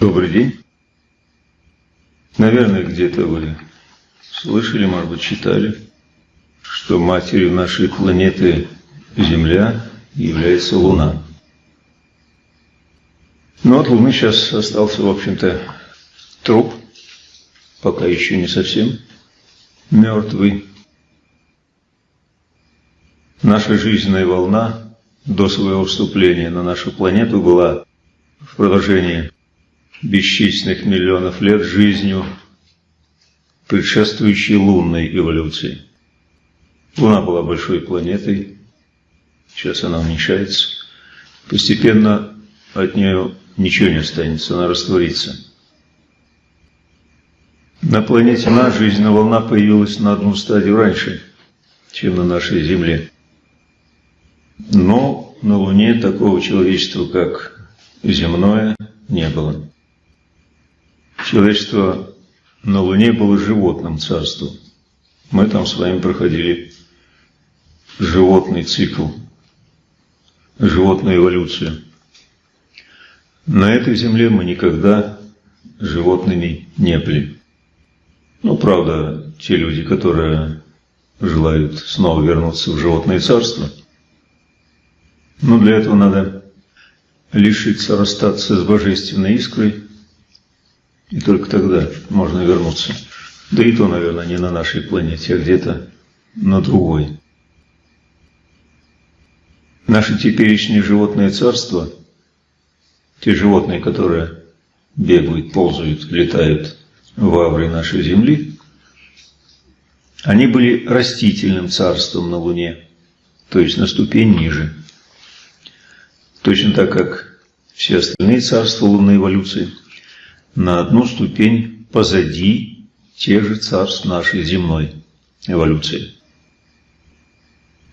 Добрый день. Наверное, где-то вы слышали, может быть, читали, что матерью нашей планеты Земля является Луна. Но от Луны сейчас остался, в общем-то, труп, пока еще не совсем мертвый. Наша жизненная волна до своего вступления на нашу планету была в продолжении бесчисленных миллионов лет жизнью, предшествующей лунной эволюции. Луна была большой планетой, сейчас она уменьшается. Постепенно от нее ничего не останется, она растворится. На планете наша жизненная волна появилась на одну стадию раньше, чем на нашей Земле. Но на Луне такого человечества, как земное, не было. Человечество на Луне было животным царством. Мы там с вами проходили животный цикл, животную эволюцию. На этой земле мы никогда животными не были. Ну, правда, те люди, которые желают снова вернуться в животное царство, но для этого надо лишиться, расстаться с божественной искрой, и только тогда можно вернуться. Да и то, наверное, не на нашей планете, а где-то на другой. Наше теперешнее животное царство, те животные, которые бегают, ползают, летают в авре нашей Земли, они были растительным царством на Луне, то есть на ступень ниже. Точно так, как все остальные царства лунной эволюции – на одну ступень позади тех же царств нашей земной эволюции.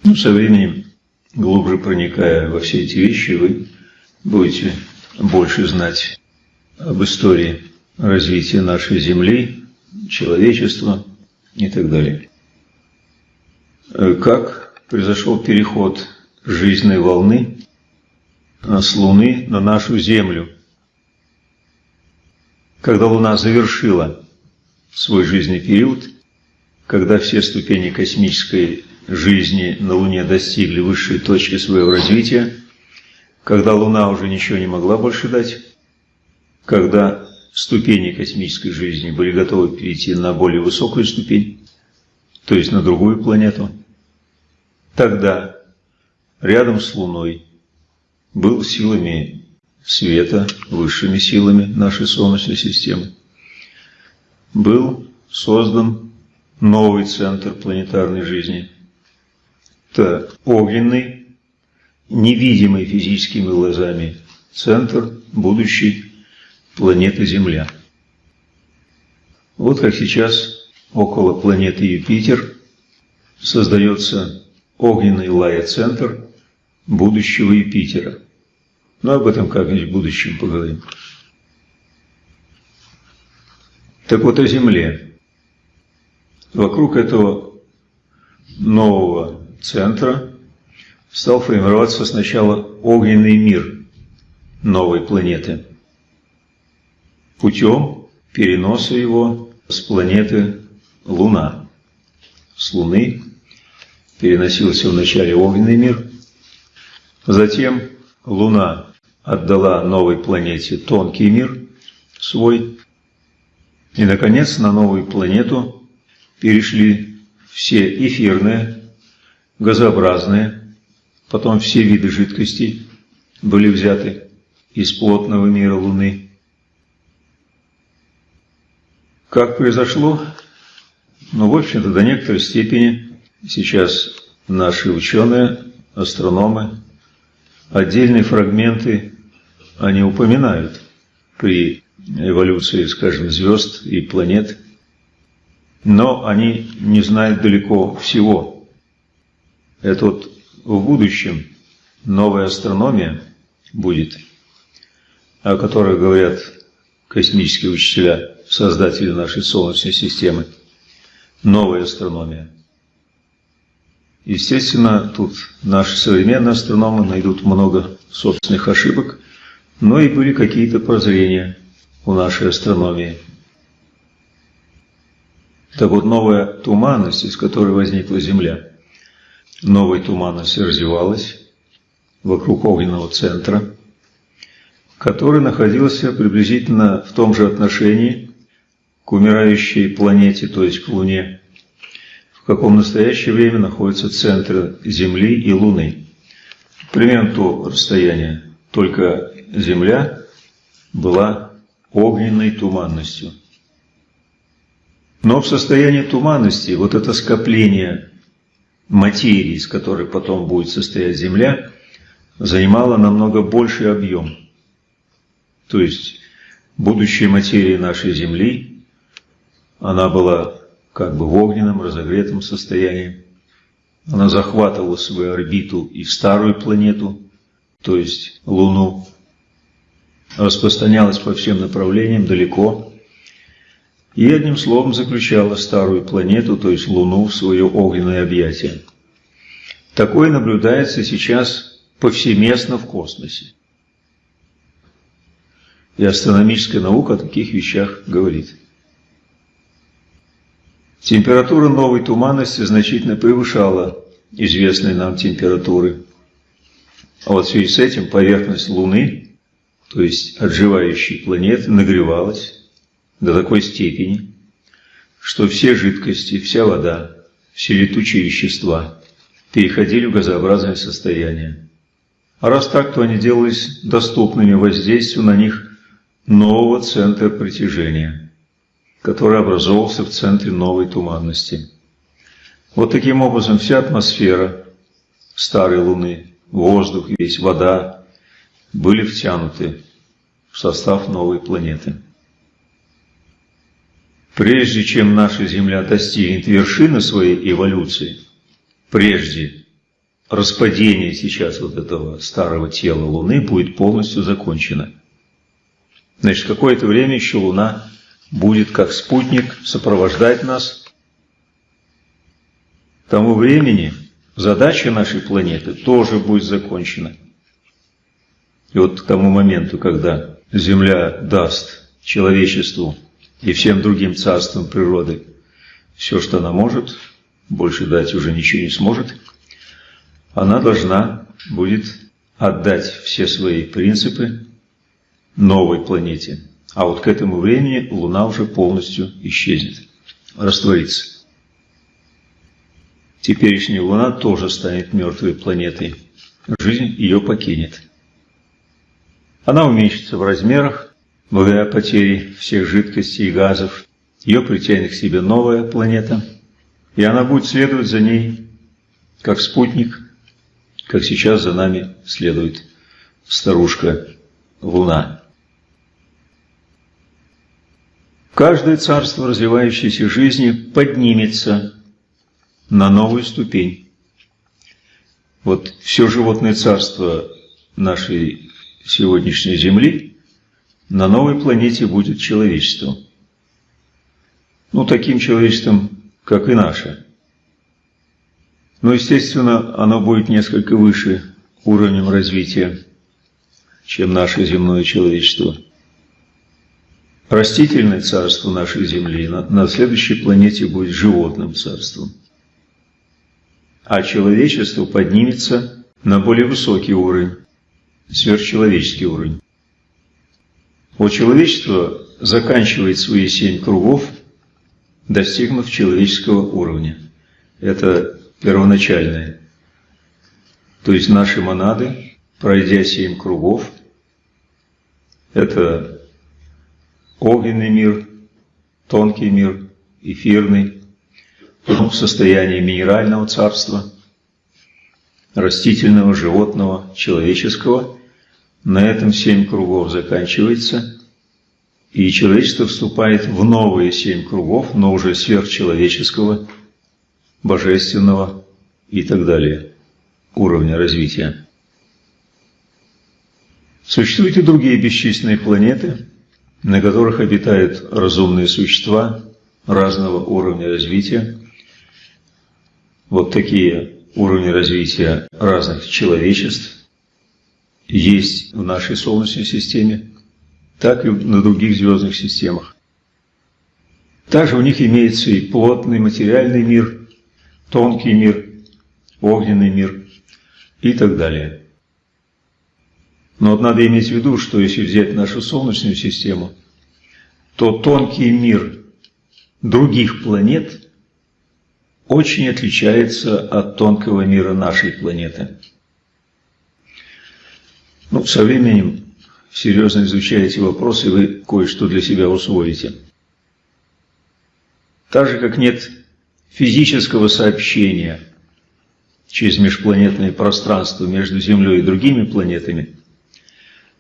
Ну, со временем, глубже проникая во все эти вещи, вы будете больше знать об истории развития нашей Земли, человечества и так далее. Как произошел переход жизненной волны с Луны на нашу Землю – когда Луна завершила свой жизненный период, когда все ступени космической жизни на Луне достигли высшей точки своего развития, когда Луна уже ничего не могла больше дать, когда ступени космической жизни были готовы перейти на более высокую ступень, то есть на другую планету, тогда рядом с Луной был силами света высшими силами нашей Солнечной системы, был создан новый центр планетарной жизни. Это огненный, невидимый физическими глазами центр будущей планеты Земля. Вот как сейчас около планеты Юпитер создается огненный лая-центр будущего Юпитера – но об этом как-нибудь в будущем поговорим. Так вот о Земле. Вокруг этого нового центра стал формироваться сначала огненный мир новой планеты путем переноса его с планеты Луна. С Луны переносился вначале огненный мир, затем Луна отдала новой планете тонкий мир свой. И, наконец, на новую планету перешли все эфирные, газообразные, потом все виды жидкостей были взяты из плотного мира Луны. Как произошло? Ну, в общем-то, до некоторой степени сейчас наши ученые, астрономы, отдельные фрагменты они упоминают при эволюции, скажем, звезд и планет, но они не знают далеко всего. Это вот в будущем новая астрономия будет, о которой говорят космические учителя, создатели нашей Солнечной системы. Новая астрономия. Естественно, тут наши современные астрономы найдут много собственных ошибок, но и были какие-то прозрения у нашей астрономии. Так вот, новая туманность, из которой возникла Земля, новая туманность развивалась вокруг огненного центра, который находился приблизительно в том же отношении к умирающей планете, то есть к Луне, каком в настоящее время находятся центры Земли и Луны. Примерно то расстояние, только Земля была огненной туманностью. Но в состоянии туманности вот это скопление материи, из которой потом будет состоять Земля, занимало намного больший объем. То есть будущая материя нашей Земли, она была как бы в огненном, разогретом состоянии. Она захватывала свою орбиту и старую планету, то есть Луну, распространялась по всем направлениям далеко, и одним словом заключала старую планету, то есть Луну, в свое огненное объятие. Такое наблюдается сейчас повсеместно в космосе. И астрономическая наука о таких вещах говорит. Температура новой туманности значительно превышала известные нам температуры. А вот в связи с этим поверхность Луны, то есть отживающей планеты, нагревалась до такой степени, что все жидкости, вся вода, все летучие вещества переходили в газообразное состояние. А раз так, то они делались доступными воздействию на них нового центра притяжения – который образовался в центре новой туманности. Вот таким образом вся атмосфера старой Луны, воздух, весь вода были втянуты в состав новой планеты. Прежде чем наша Земля достигнет вершины своей эволюции, прежде распадение сейчас вот этого старого тела Луны будет полностью закончено. Значит, какое-то время еще Луна будет как спутник сопровождать нас. К тому времени задача нашей планеты тоже будет закончена. И вот к тому моменту, когда Земля даст человечеству и всем другим царствам природы все, что она может, больше дать уже ничего не сможет, она должна будет отдать все свои принципы новой планете, а вот к этому времени Луна уже полностью исчезнет, растворится. Теперешняя Луна тоже станет мертвой планетой. Жизнь ее покинет. Она уменьшится в размерах, благодаря потере всех жидкостей и газов. Ее притянет к себе новая планета, и она будет следовать за ней, как спутник, как сейчас за нами следует старушка Луна. Каждое царство развивающейся жизни поднимется на новую ступень. Вот все животное царство нашей сегодняшней Земли на новой планете будет человечество. Ну, таким человечеством, как и наше. Но, естественно, оно будет несколько выше уровнем развития, чем наше земное человечество – Растительное царство нашей Земли на, на следующей планете будет животным царством. А человечество поднимется на более высокий уровень, сверхчеловеческий уровень. Вот человечество заканчивает свои семь кругов, достигнув человеческого уровня. Это первоначальное. То есть наши монады, пройдя семь кругов, это огненный мир, тонкий мир, эфирный, потом состояние минерального царства, растительного, животного, человеческого. На этом семь кругов заканчивается, и человечество вступает в новые семь кругов, но уже сверхчеловеческого, божественного и так далее уровня развития. Существуют и другие бесчисленные планеты – на которых обитают разумные существа разного уровня развития. Вот такие уровни развития разных человечеств есть в нашей Солнечной системе, так и на других звездных системах. Также у них имеется и плотный материальный мир, тонкий мир, огненный мир и так далее. Но вот надо иметь в виду, что если взять нашу Солнечную систему, то тонкий мир других планет очень отличается от тонкого мира нашей планеты. Ну, со временем, серьезно изучая эти вопросы, вы кое-что для себя усвоите. Так же, как нет физического сообщения через межпланетное пространство между Землей и другими планетами,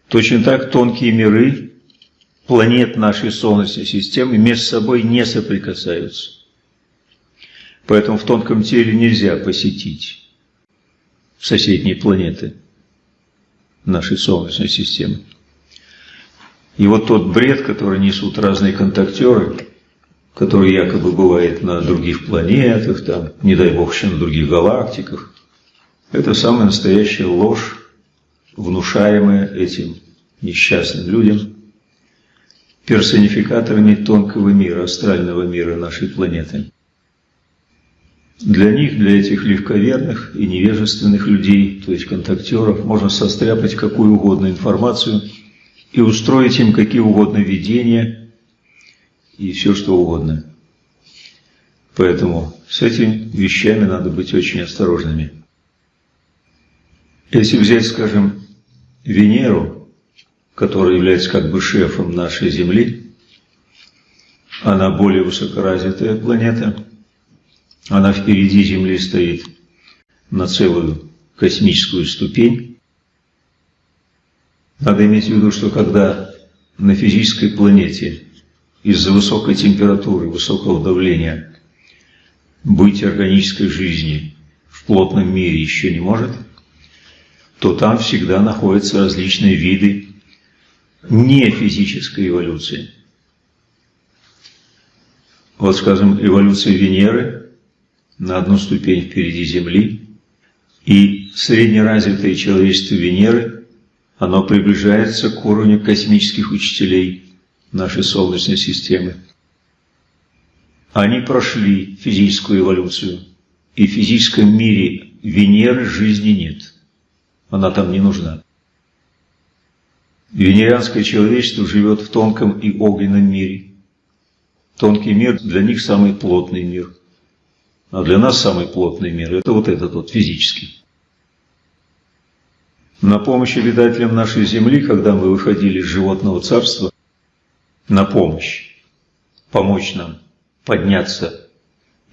точно так тонкие миры планет нашей Солнечной системы между собой не соприкасаются. Поэтому в тонком теле нельзя посетить соседние планеты нашей Солнечной системы. И вот тот бред, который несут разные контактеры, который якобы бывает на других планетах, там, не дай бог, еще на других галактиках, это самая настоящая ложь, внушаемая этим несчастным людям, персонификаторами тонкого мира, астрального мира нашей планеты. Для них, для этих легковерных и невежественных людей, то есть контактеров, можно состряпать какую угодно информацию и устроить им какие угодно видения и все что угодно. Поэтому с этими вещами надо быть очень осторожными. Если взять, скажем, Венеру, которая является как бы шефом нашей Земли, она более высокоразвитая планета – она впереди Земли стоит на целую космическую ступень. Надо иметь в виду, что когда на физической планете из-за высокой температуры, высокого давления быть органической жизни в плотном мире еще не может, то там всегда находятся различные виды не физической эволюции. Вот, скажем, эволюция Венеры на одну ступень впереди Земли, и среднеразвитое человечество Венеры, оно приближается к уровню космических учителей нашей Солнечной системы. Они прошли физическую эволюцию, и в физическом мире Венеры жизни нет. Она там не нужна. Венерианское человечество живет в тонком и огненном мире. Тонкий мир для них самый плотный мир – а для нас самый плотный мир – это вот этот вот физический. На помощь обитателям нашей Земли, когда мы выходили из животного царства, на помощь, помочь нам подняться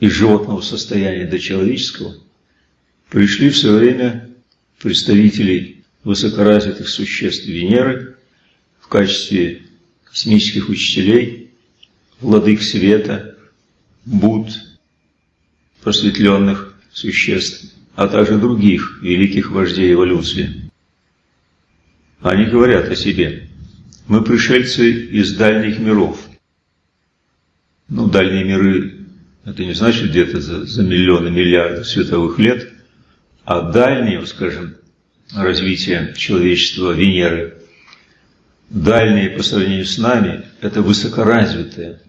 из животного состояния до человеческого, пришли в свое время представители высокоразвитых существ Венеры в качестве космических учителей, владык света, Будд, просветленных существ, а также других великих вождей эволюции. Они говорят о себе. Мы пришельцы из дальних миров. Ну, дальние миры, это не значит где-то за, за миллионы, миллиарды световых лет, а дальние, скажем, развитие человечества Венеры, дальние по сравнению с нами, это высокоразвитое,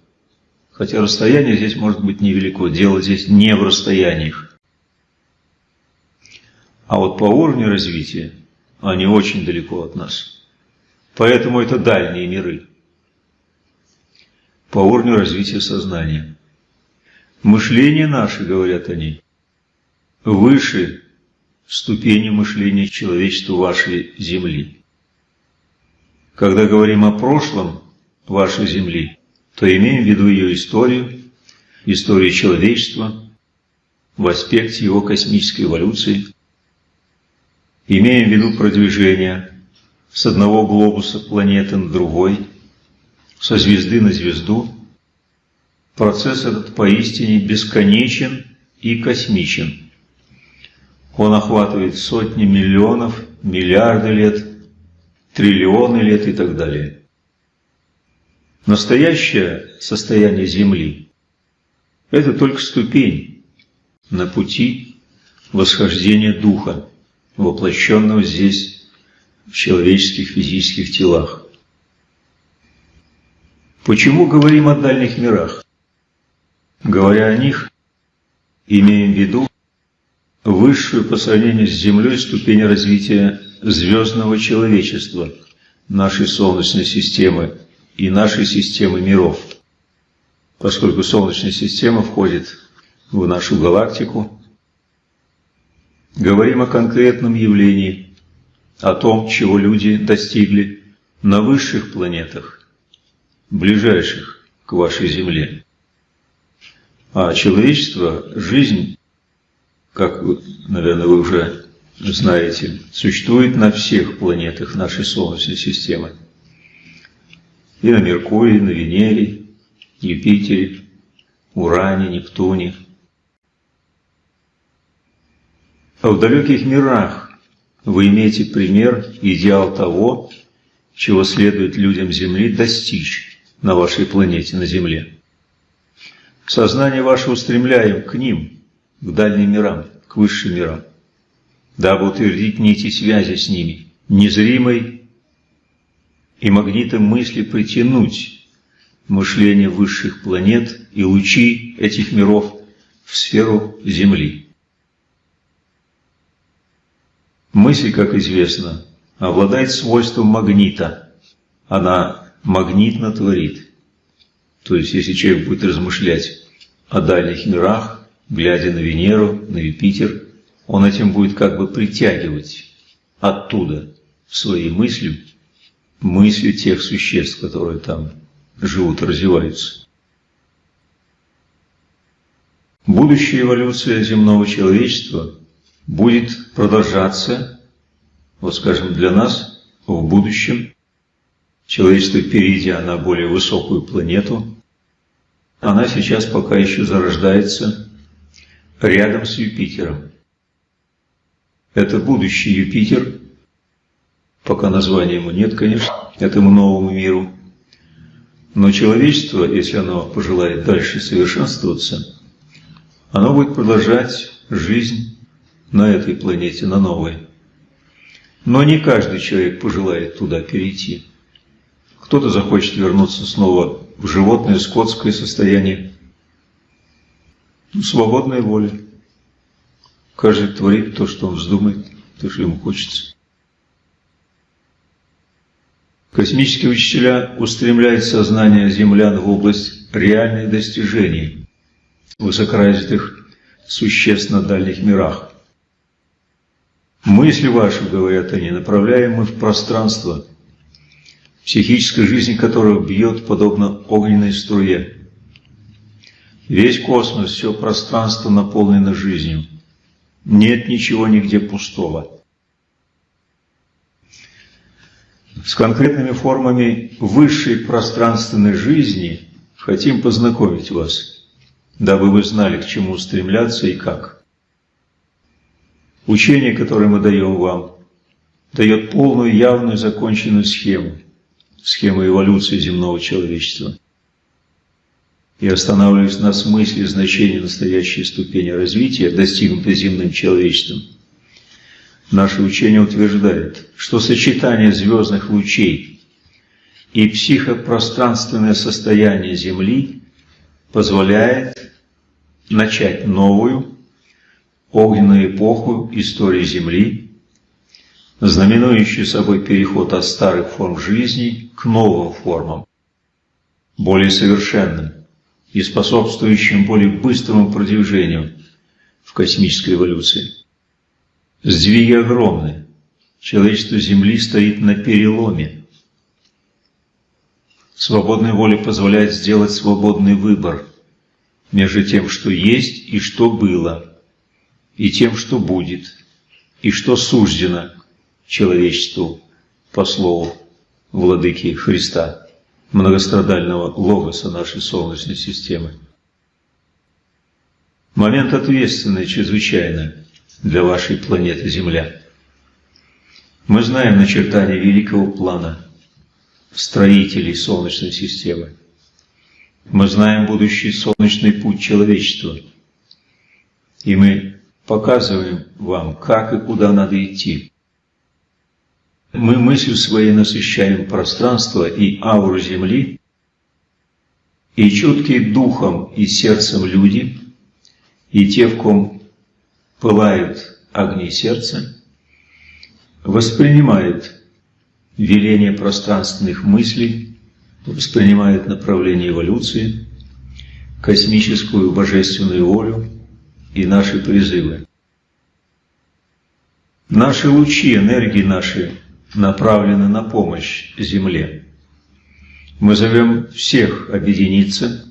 Хотя расстояние здесь может быть невелико, дело здесь не в расстояниях. А вот по уровню развития они очень далеко от нас. Поэтому это дальние миры. По уровню развития сознания. Мышление наше, говорят они, выше ступени мышления человечества вашей Земли. Когда говорим о прошлом вашей Земли, то имеем в виду ее историю, историю человечества в аспекте его космической эволюции, имеем в виду продвижение с одного глобуса планеты на другой, со звезды на звезду. Процесс этот поистине бесконечен и космичен. Он охватывает сотни миллионов, миллиарды лет, триллионы лет и так далее. Настоящее состояние Земли – это только ступень на пути восхождения Духа, воплощенного здесь в человеческих физических телах. Почему говорим о дальних мирах? Говоря о них, имеем в виду высшую по сравнению с Землей ступень развития звездного человечества, нашей Солнечной системы и нашей системы миров. Поскольку Солнечная система входит в нашу галактику, говорим о конкретном явлении, о том, чего люди достигли на высших планетах, ближайших к вашей Земле. А человечество, жизнь, как, наверное, вы уже знаете, существует на всех планетах нашей Солнечной системы. И на Меркурии, на Венере, Юпитере, Уране, Нептуне. А в далеких мирах вы имеете пример, идеал того, чего следует людям Земли достичь на вашей планете, на Земле. Сознание ваше устремляем к ним, к дальним мирам, к высшим мирам дабы утвердить нити связи с ними, незримой и магнитом мысли притянуть мышление высших планет и лучи этих миров в сферу Земли. Мысль, как известно, обладает свойством магнита. Она магнитно творит. То есть, если человек будет размышлять о дальних мирах, глядя на Венеру, на Юпитер – он этим будет как бы притягивать оттуда в свои мысли, мысли тех существ, которые там живут, развиваются. Будущая эволюция земного человечества будет продолжаться, вот скажем, для нас в будущем, человечество, перейдя на более высокую планету, она сейчас пока еще зарождается рядом с Юпитером. Это будущий Юпитер, пока названия ему нет, конечно, этому новому миру. Но человечество, если оно пожелает дальше совершенствоваться, оно будет продолжать жизнь на этой планете, на новой. Но не каждый человек пожелает туда перейти. Кто-то захочет вернуться снова в животное, скотское состояние. Ну, свободная воля. Каждый творит то, что он вздумает, то, что ему хочется. Космические учителя устремляют сознание землян в область реальных достижений высокоразвитых существ на дальних мирах. Мысли ваши, говорят они, направляем мы в пространство, психическая жизнь которого бьет подобно огненной струе. Весь космос, все пространство наполнено жизнью. Нет ничего нигде пустого. С конкретными формами высшей пространственной жизни хотим познакомить вас, дабы вы знали, к чему стремляться и как. Учение, которое мы даем вам, дает полную, явную, законченную схему, схему эволюции земного человечества и останавливаясь на смысле и значении настоящей ступени развития, достигнутой земным человечеством, наше учение утверждает, что сочетание звездных лучей и психопространственное состояние Земли позволяет начать новую огненную эпоху истории Земли, знаменующую собой переход от старых форм жизни к новым формам, более совершенным, и способствующим более быстрому продвижению в космической эволюции. Сдвиги огромны. Человечество Земли стоит на переломе. Свободная воля позволяет сделать свободный выбор между тем, что есть и что было, и тем, что будет, и что суждено человечеству по слову Владыки Христа многострадального логоса нашей Солнечной системы. Момент ответственный чрезвычайно для вашей планеты Земля. Мы знаем начертания великого плана строителей Солнечной системы. Мы знаем будущий солнечный путь человечества. И мы показываем вам, как и куда надо идти. Мы мыслью своей насыщаем пространство и ауру Земли, и чуткие духом и сердцем люди, и те, в ком пылают огни сердца, воспринимают веление пространственных мыслей, воспринимают направление эволюции, космическую божественную волю и наши призывы. Наши лучи, энергии наши направлены на помощь Земле. Мы зовем всех объединиться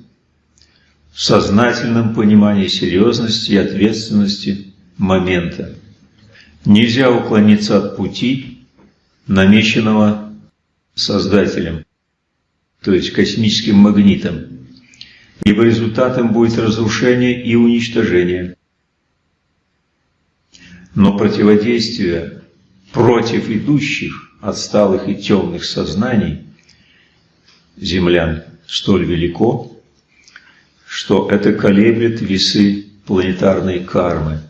в сознательном понимании серьезности и ответственности момента. Нельзя уклониться от пути, намеченного Создателем, то есть космическим магнитом, ибо результатом будет разрушение и уничтожение. Но противодействие против идущих, отсталых и темных сознаний землян столь велико, что это колеблет весы планетарной кармы.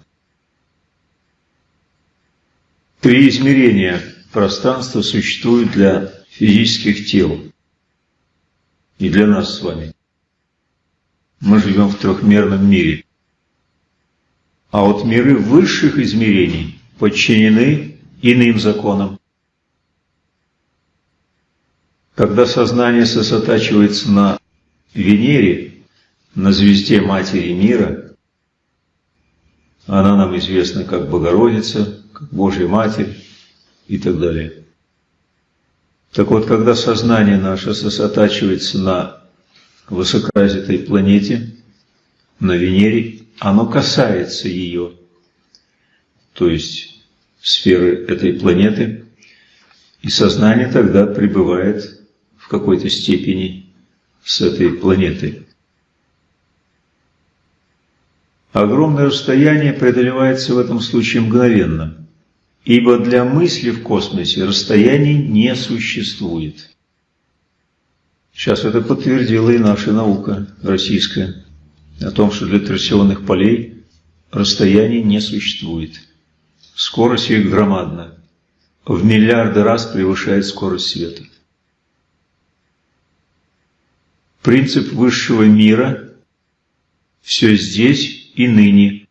Три измерения пространства существуют для физических тел и для нас с вами. Мы живем в трехмерном мире. А вот миры высших измерений подчинены иным законам. Когда сознание сосредотачивается на Венере, на звезде Матери мира, она нам известна как Богородица, как Божья Матерь и так далее. Так вот, когда сознание наше сосредотачивается на высокоразвитой планете, на Венере, оно касается ее, то есть сферы этой планеты, и сознание тогда пребывает в какой-то степени с этой планетой. Огромное расстояние преодолевается в этом случае мгновенно, ибо для мысли в космосе расстояний не существует. Сейчас это подтвердила и наша наука российская, о том, что для торсионных полей расстояний не существует. Скорость их громадна, в миллиарды раз превышает скорость света. принцип высшего мира – все здесь и ныне.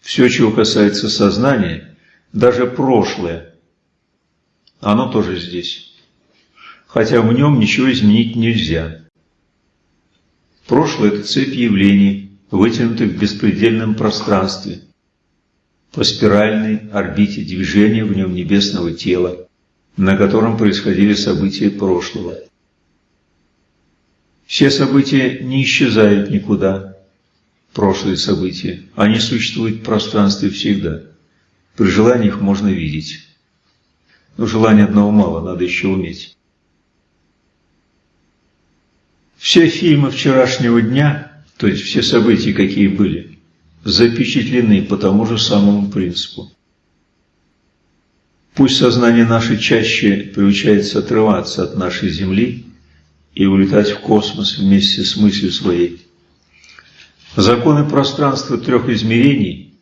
Все, чего касается сознания, даже прошлое, оно тоже здесь. Хотя в нем ничего изменить нельзя. Прошлое – это цепь явлений, вытянутых в беспредельном пространстве, по спиральной орбите движения в нем небесного тела, на котором происходили события прошлого. Все события не исчезают никуда, прошлые события, они существуют в пространстве всегда. При желании их можно видеть. Но желания одного мало, надо еще уметь. Все фильмы вчерашнего дня, то есть все события, какие были, запечатлены по тому же самому принципу. Пусть сознание наше чаще приучается отрываться от нашей Земли – и улетать в космос вместе с мыслью своей. Законы пространства трех измерений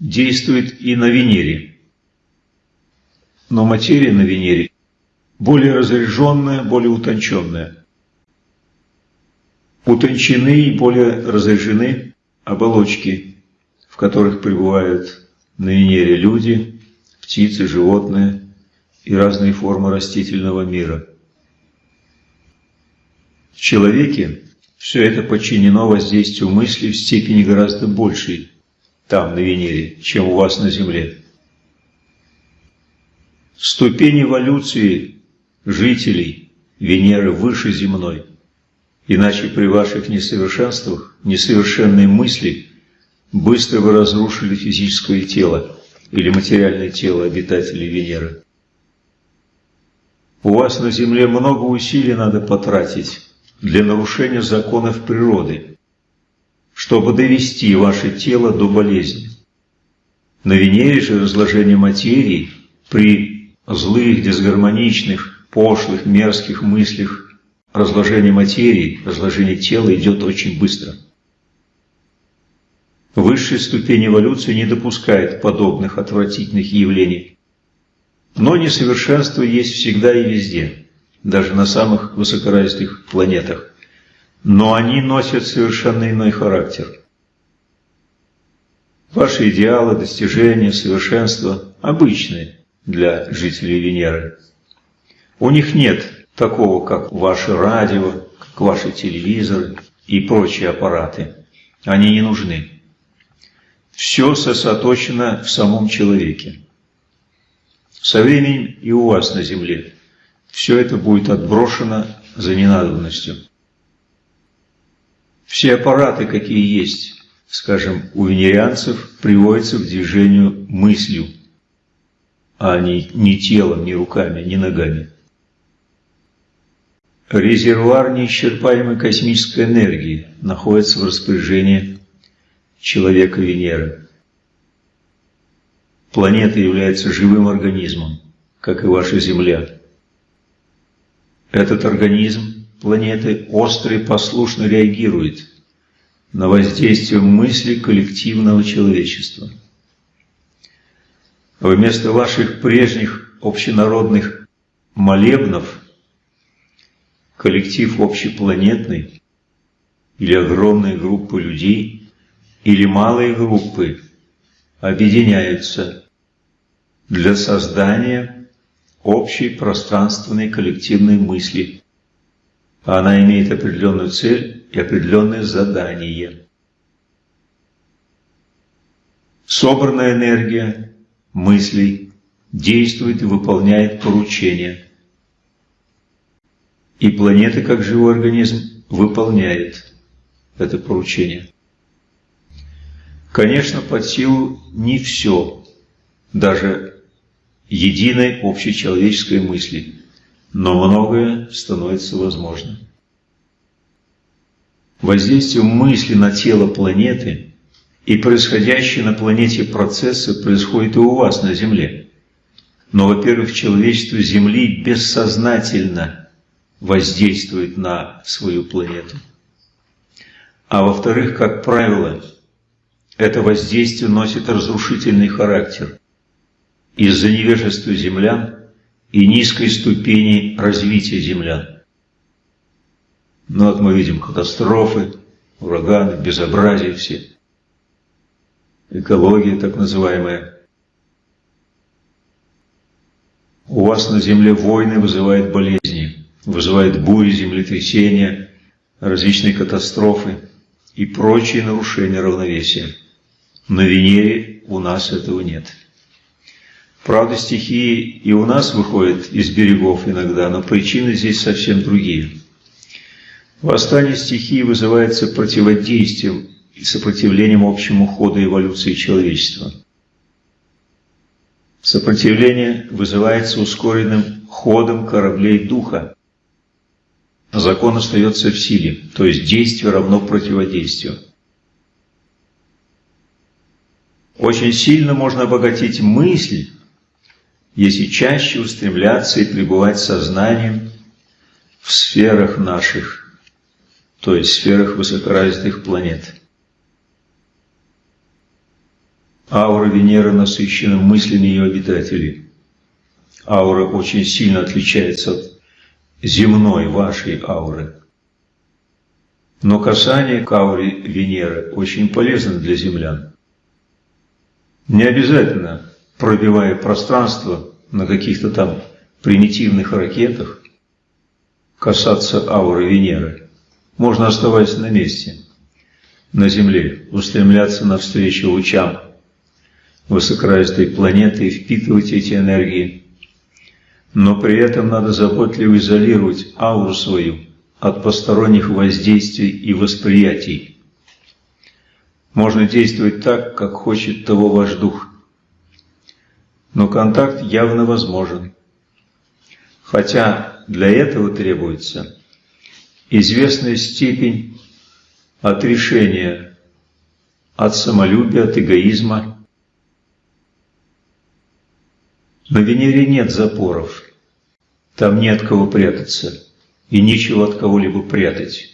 действуют и на Венере. Но материя на Венере более разряженная, более утонченная. Утончены и более разряжены оболочки, которых пребывают на Венере люди, птицы, животные и разные формы растительного мира – в человеке все это подчинено воздействию мысли в степени гораздо большей там, на Венере, чем у вас на Земле. Ступень эволюции жителей Венеры выше земной, иначе при ваших несовершенствах, несовершенные мысли быстро бы разрушили физическое тело или материальное тело обитателей Венеры. У вас на Земле много усилий надо потратить для нарушения законов природы, чтобы довести ваше тело до болезни. На Венере же разложение материи при злых, дисгармоничных, пошлых, мерзких мыслях разложение материи, разложение тела идет очень быстро. Высшая ступень эволюции не допускает подобных отвратительных явлений. Но несовершенство есть всегда и везде, даже на самых высокоразвитых планетах. Но они носят совершенно иной характер. Ваши идеалы, достижения, совершенства обычные для жителей Венеры. У них нет такого, как ваше радио, как ваши телевизоры и прочие аппараты. Они не нужны. Все сосредоточено в самом человеке. Со временем и у вас на Земле все это будет отброшено за ненадобностью. Все аппараты, какие есть, скажем, у венерианцев, приводятся к движению мыслью, а не, не телом, не руками, не ногами. Резервуар неисчерпаемой космической энергии находится в распоряжении человека Венеры. Планета является живым организмом, как и ваша Земля. Этот организм планеты остро и послушно реагирует на воздействие мысли коллективного человечества. Вместо ваших прежних общенародных молебнов коллектив общепланетный или огромные группы людей или малые группы объединяются для создания общей пространственной коллективной мысли. Она имеет определенную цель и определенное задание. Собранная энергия мыслей действует и выполняет поручения. И планета, как живой организм, выполняет это поручение. Конечно, под силу не все, даже единой общечеловеческой мысли, но многое становится возможным. Воздействие мысли на тело планеты и происходящие на планете процессы происходят и у вас на Земле. Но, во-первых, человечество Земли бессознательно воздействует на свою планету. А во-вторых, как правило, это воздействие носит разрушительный характер из-за невежества землян и низкой ступени развития землян. Но вот мы видим катастрофы, ураганы, безобразие все. Экология так называемая. У вас на Земле войны вызывают болезни, вызывают бури, землетрясения, различные катастрофы и прочие нарушения равновесия. На Венере у нас этого нет. Правда, стихии и у нас выходят из берегов иногда, но причины здесь совсем другие. Восстание стихии вызывается противодействием и сопротивлением общему ходу эволюции человечества. Сопротивление вызывается ускоренным ходом кораблей духа. Закон остается в силе, то есть действие равно противодействию. Очень сильно можно обогатить мысль, если чаще устремляться и пребывать сознанием в сферах наших, то есть сферах высокоразвитых планет. Аура Венеры насыщена мыслями ее обитателей. Аура очень сильно отличается от земной вашей ауры. Но касание к ауре Венеры очень полезно для землян. Не обязательно, пробивая пространство на каких-то там примитивных ракетах, касаться ауры Венеры. Можно оставаться на месте, на Земле, устремляться навстречу лучам высокоразвитой планеты и впитывать эти энергии. Но при этом надо заботливо изолировать ауру свою от посторонних воздействий и восприятий можно действовать так, как хочет того ваш дух. Но контакт явно возможен. Хотя для этого требуется известная степень отрешения от самолюбия, от эгоизма. На Венере нет запоров, там нет кого прятаться и нечего от кого-либо прятать.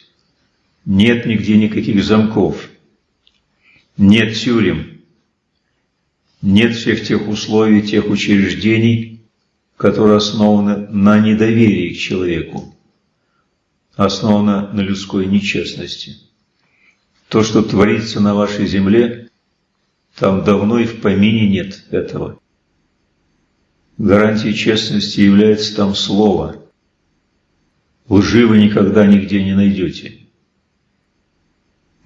Нет нигде никаких замков. Нет тюрем, нет всех тех условий, тех учреждений, которые основаны на недоверии к человеку, основаны на людской нечестности. То, что творится на вашей земле, там давно и в помине нет этого. Гарантией честности является там слово. Лжи никогда нигде не найдете.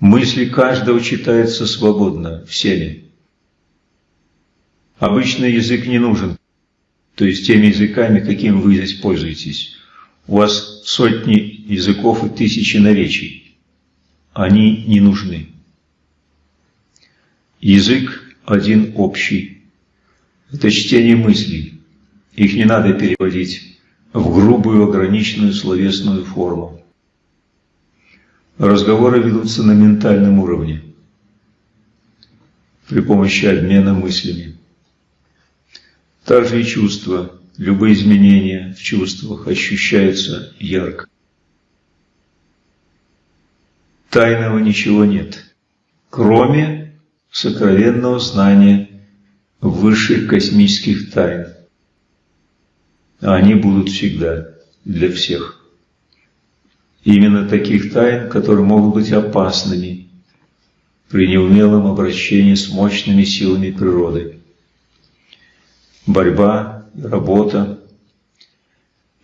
Мысли каждого читаются свободно, всеми. Обычный язык не нужен, то есть теми языками, каким вы здесь пользуетесь. У вас сотни языков и тысячи наречий. Они не нужны. Язык один общий. Это чтение мыслей. Их не надо переводить в грубую ограниченную словесную форму. Разговоры ведутся на ментальном уровне при помощи обмена мыслями. Также и чувства, любые изменения в чувствах ощущаются ярко. Тайного ничего нет, кроме сокровенного знания высших космических тайн. А они будут всегда, для всех. Именно таких тайн, которые могут быть опасными при неумелом обращении с мощными силами природы. Борьба, работа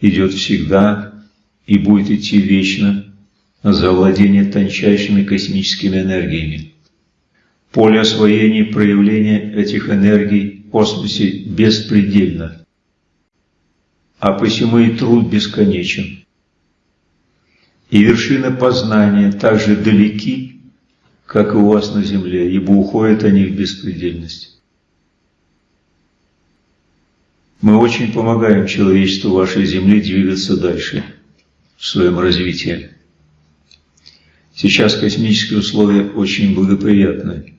идет всегда и будет идти вечно за владение тончайшими космическими энергиями. Поле освоения и проявления этих энергий в космосе беспредельно, а посему и труд бесконечен и вершины познания так же далеки, как и у вас на земле, ибо уходят они в беспредельность. Мы очень помогаем человечеству вашей земли двигаться дальше в своем развитии. Сейчас космические условия очень благоприятны,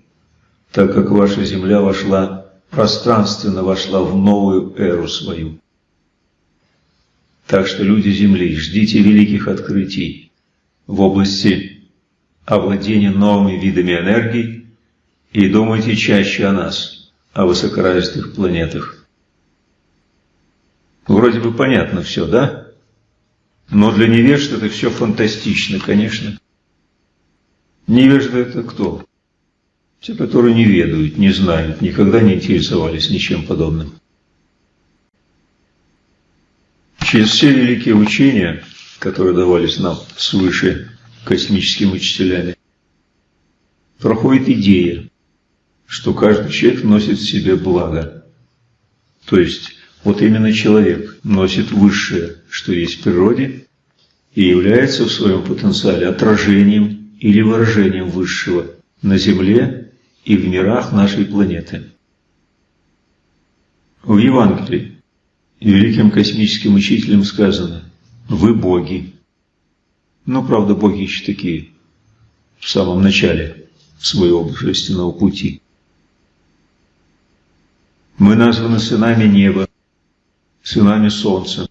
так как ваша Земля вошла, пространственно вошла в новую эру свою. Так что, люди Земли, ждите великих открытий в области овладения новыми видами энергии и думайте чаще о нас, о высокоразвитых планетах. Вроде бы понятно все, да? Но для невежд это все фантастично, конечно. Невежды это кто? Те, которые не ведают, не знают, никогда не интересовались ничем подобным. Через все великие учения, которые давались нам свыше космическими учителями, проходит идея, что каждый человек носит в себе благо. То есть, вот именно человек носит высшее, что есть в природе, и является в своем потенциале отражением или выражением высшего на Земле и в мирах нашей планеты. В Евангелии великим космическим учителем сказано «Вы боги». Но, правда, боги еще такие в самом начале своего божественного пути. Мы названы сынами неба, сынами солнца.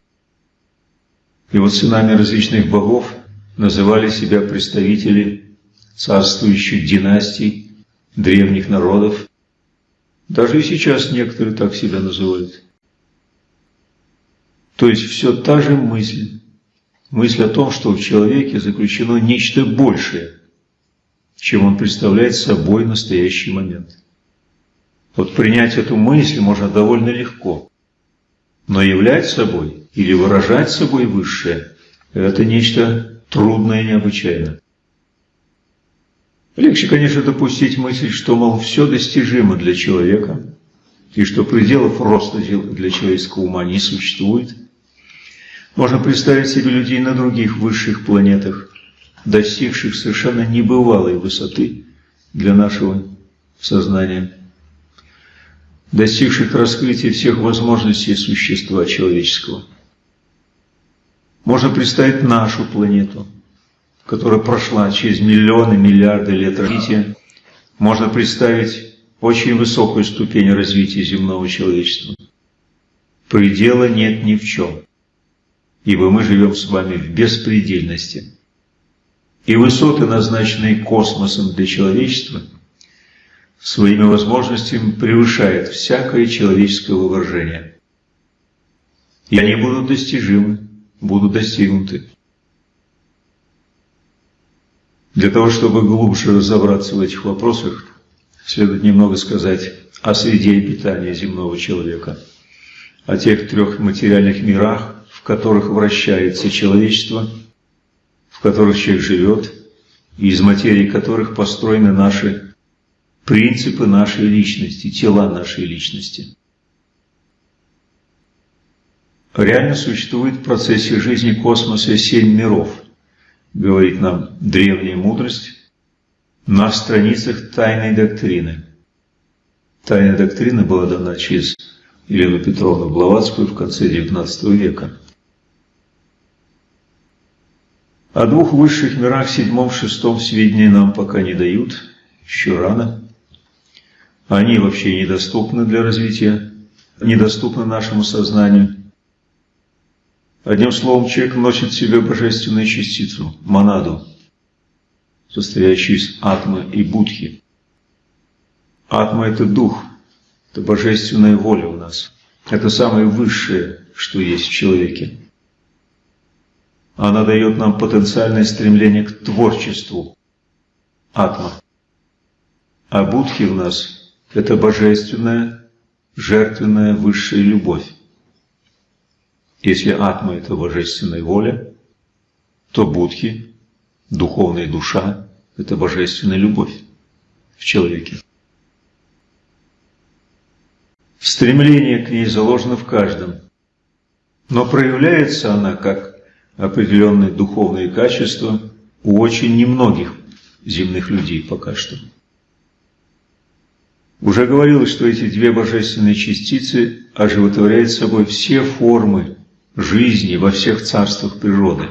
И вот сынами различных богов называли себя представители царствующих династий, древних народов. Даже и сейчас некоторые так себя называют. То есть все та же мысль. Мысль о том, что в человеке заключено нечто большее, чем он представляет собой в настоящий момент. Вот принять эту мысль можно довольно легко. Но являть собой или выражать собой высшее – это нечто трудное и необычайное. Легче, конечно, допустить мысль, что, мол, все достижимо для человека, и что пределов роста для человеческого ума не существует – можно представить себе людей на других высших планетах, достигших совершенно небывалой высоты для нашего сознания, достигших раскрытия всех возможностей существа человеческого. Можно представить нашу планету, которая прошла через миллионы, миллиарды лет развития. Можно представить очень высокую ступень развития земного человечества. Предела нет ни в чем ибо мы живем с вами в беспредельности. И высоты, назначенные космосом для человечества, своими возможностями превышает всякое человеческое воображение. И они будут достижимы, будут достигнуты. Для того, чтобы глубже разобраться в этих вопросах, следует немного сказать о среде обитания земного человека, о тех трех материальных мирах, которых вращается человечество, в которых человек живет, и из материи которых построены наши принципы нашей личности, тела нашей личности. Реально существует в процессе жизни космоса семь миров, говорит нам древняя мудрость на страницах тайной доктрины. Тайная доктрина была дана через Елену Петровну Блаватскую в конце XIX века. О двух высших мирах, седьмом, шестом, сведения нам пока не дают, еще рано. Они вообще недоступны для развития, недоступны нашему сознанию. Одним словом, человек носит в себе божественную частицу, монаду, состоящую из атмы и будхи. Атма – это дух, это божественная воля у нас. Это самое высшее, что есть в человеке. Она дает нам потенциальное стремление к творчеству. Атма. А будхи в нас – это божественная, жертвенная высшая любовь. Если атма – это божественная воля, то будхи, духовная душа – это божественная любовь в человеке. Стремление к ней заложено в каждом, но проявляется она как определенные духовные качества у очень немногих земных людей пока что. Уже говорилось, что эти две божественные частицы оживотворяют собой все формы жизни во всех царствах природы,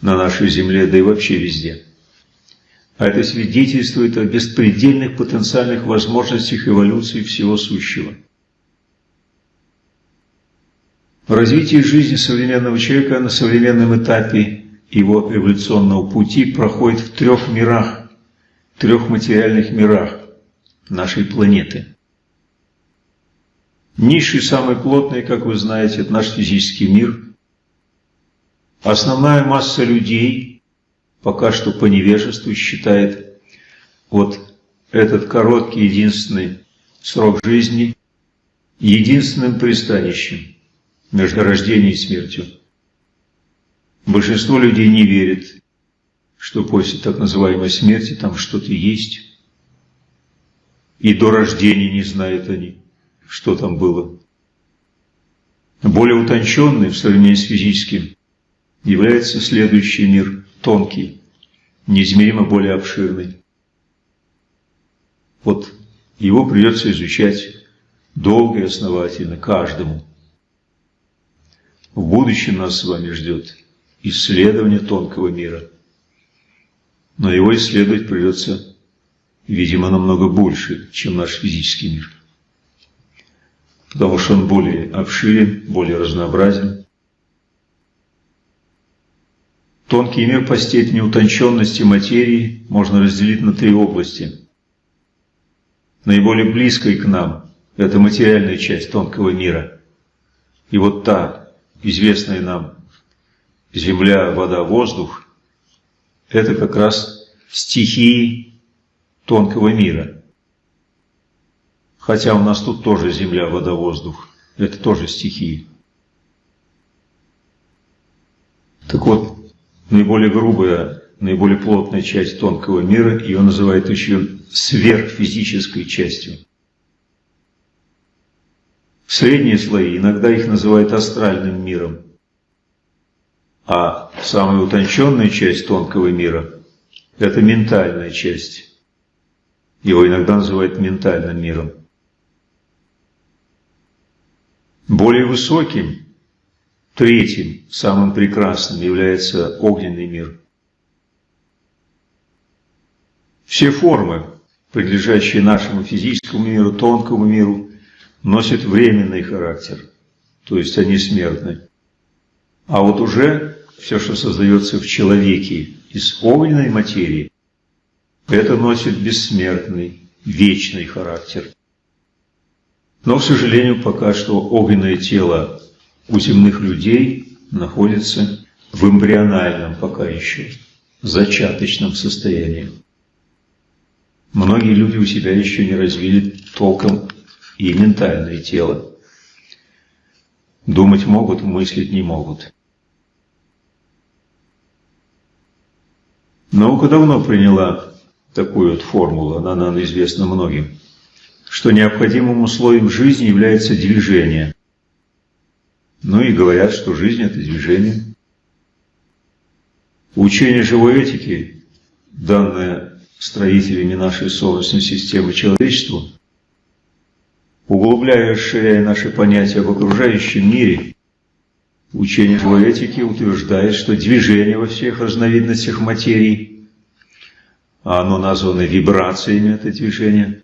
на нашей земле, да и вообще везде. А это свидетельствует о беспредельных потенциальных возможностях эволюции всего сущего. Развитие жизни современного человека на современном этапе его эволюционного пути проходит в трех мирах, трех материальных мирах нашей планеты. Низший, самый плотный, как вы знаете, это наш физический мир. Основная масса людей пока что по невежеству считает вот этот короткий единственный срок жизни единственным пристанищем между рождением и смертью. Большинство людей не верит, что после так называемой смерти там что-то есть. И до рождения не знают они, что там было. Более утонченный в сравнении с физическим является следующий мир, тонкий, неизмеримо более обширный. Вот его придется изучать долго и основательно каждому. В будущем нас с вами ждет исследование тонкого мира. Но его исследовать придется, видимо, намного больше, чем наш физический мир. Потому что он более обширен, более разнообразен. Тонкий мир по степени утонченности материи можно разделить на три области. Наиболее близкой к нам – это материальная часть тонкого мира. И вот та, известные нам земля, вода, воздух, это как раз стихии тонкого мира. Хотя у нас тут тоже земля, вода, воздух, это тоже стихии. Так вот, наиболее грубая, наиболее плотная часть тонкого мира, ее называют еще сверхфизической частью. Средние слои, иногда их называют астральным миром. А самая утонченная часть тонкого мира – это ментальная часть. Его иногда называют ментальным миром. Более высоким, третьим, самым прекрасным является огненный мир. Все формы, принадлежащие нашему физическому миру, тонкому миру, носят временный характер, то есть они смертны. А вот уже все, что создается в человеке из огненной материи, это носит бессмертный, вечный характер. Но, к сожалению, пока что огненное тело у земных людей находится в эмбриональном пока еще, зачаточном состоянии. Многие люди у себя еще не развили толком и ментальное тело. Думать могут, мыслить не могут. Наука давно приняла такую вот формулу, она нам известна многим, что необходимым условием жизни является движение. Ну и говорят, что жизнь – это движение. Учение живой этики, данное строителями нашей Солнечной системы человечеству, углубляя и расширяя наши понятия об окружающем мире, учение живой этики утверждает, что движение во всех разновидностях материи – а оно названо вибрациями, это движение.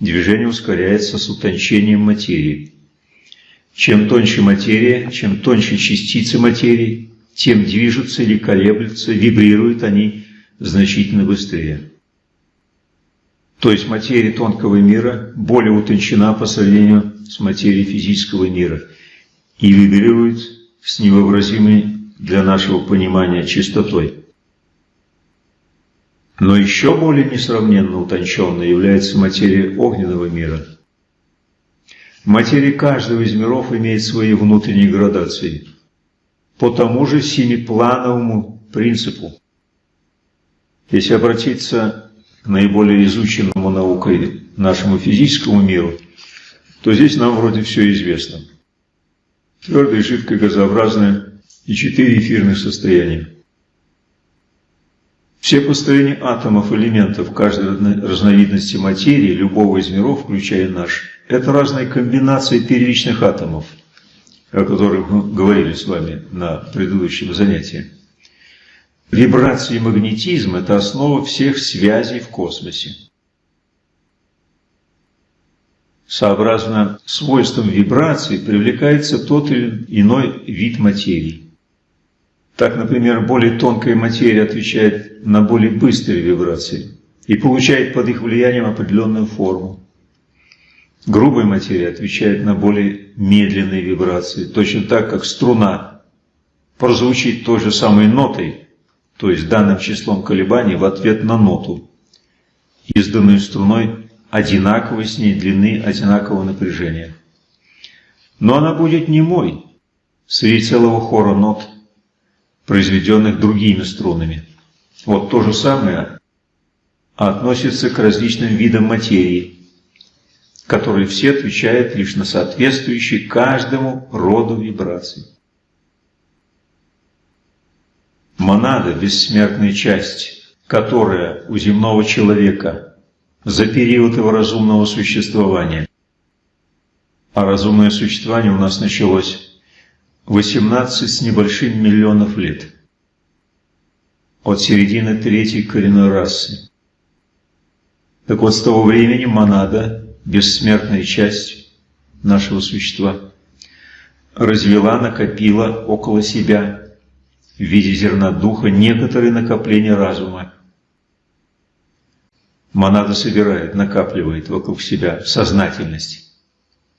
Движение ускоряется с утончением материи. Чем тоньше материя, чем тоньше частицы материи, тем движутся или колеблются, вибрируют они значительно быстрее. То есть материя тонкого мира более утончена по сравнению с материей физического мира и вибрирует с невообразимой для нашего понимания частотой. Но еще более несравненно утонченной является материя огненного мира. Материя каждого из миров имеет свои внутренние градации по тому же семиплановому принципу. Если обратиться наиболее изученному наукой нашему физическому миру, то здесь нам вроде все известно. Твердое, жидкое, газообразное и четыре эфирных состояния. Все построения атомов, элементов каждой разновидности материи, любого из миров, включая наш, это разные комбинации первичных атомов, о которых мы говорили с вами на предыдущем занятии. Вибрации и магнетизм – это основа всех связей в космосе. Сообразно свойствам вибрации привлекается тот или иной вид материи. Так, например, более тонкая материя отвечает на более быстрые вибрации и получает под их влиянием определенную форму. Грубая материя отвечает на более медленные вибрации, точно так, как струна прозвучит той же самой нотой, то есть данным числом колебаний в ответ на ноту, изданную струной одинаковой с ней длины, одинакового напряжения. Но она будет немой среди целого хора нот, произведенных другими струнами. Вот то же самое относится к различным видам материи, которые все отвечают лишь на соответствующие каждому роду вибраций. Монада – бессмертная часть, которая у земного человека за период его разумного существования, а разумное существование у нас началось 18 с небольшим миллионов лет. От середины третьей коренной расы. Так вот, с того времени монада, бессмертная часть нашего существа, развела, накопила около себя в виде зерна духа некоторые накопления разума. Монада собирает, накапливает вокруг себя сознательность.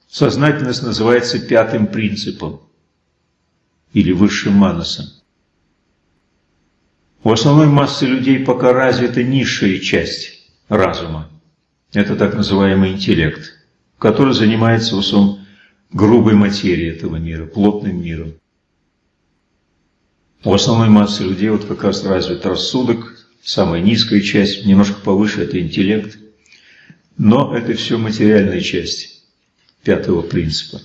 Сознательность называется пятым принципом или высшим манасом. У основной массы людей пока развита низшая часть разума. Это так называемый интеллект, который занимается в основном грубой материей этого мира, плотным миром. У основной массы людей вот как раз развит рассудок, самая низкая часть, немножко повыше – это интеллект. Но это все материальная часть пятого принципа.